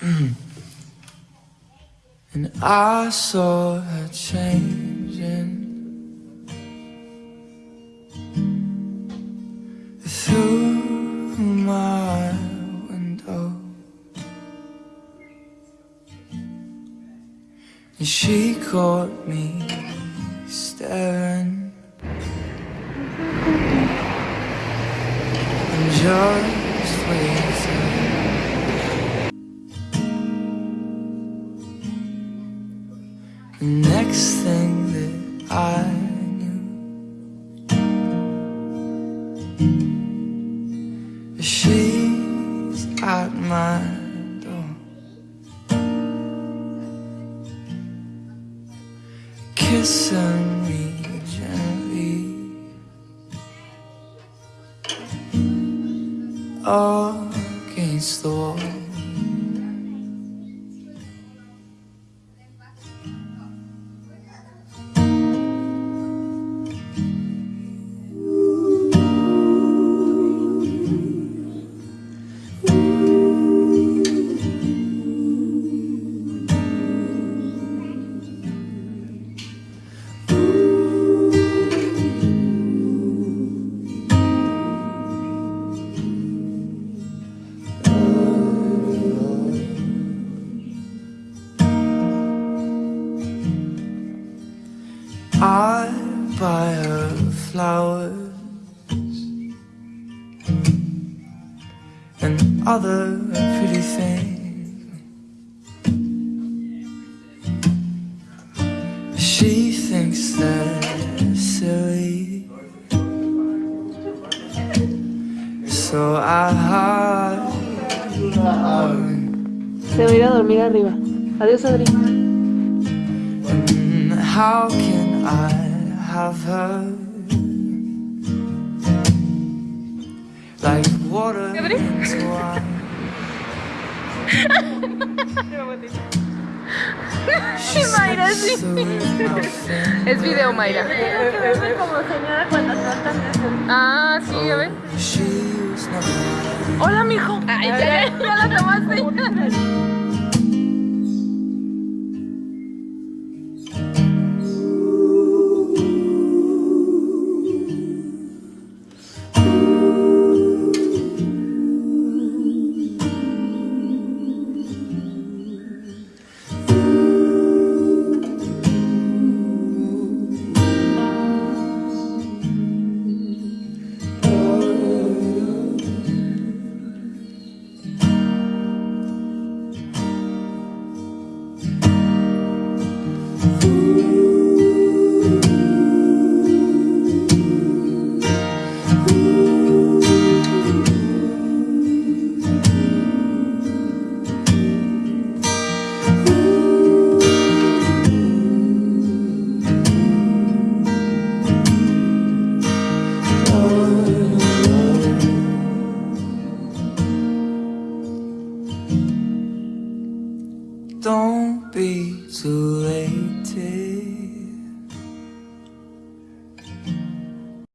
And I saw her changing through my window. And she caught me staring. And just waiting. The next thing that I knew, she's at my door, kissing me gently. Against the wall. I buy her flowers and other pretty things. She thinks they're silly, so I hide. Se va a ir a dormir arriba. Adiós, Adri. How can I have heard like water to Mayra, sí. es video, Mayra. Ah, sí, a oh, ver. Hola, mijo. Ay, ya, ya la tomaste. won't be too late.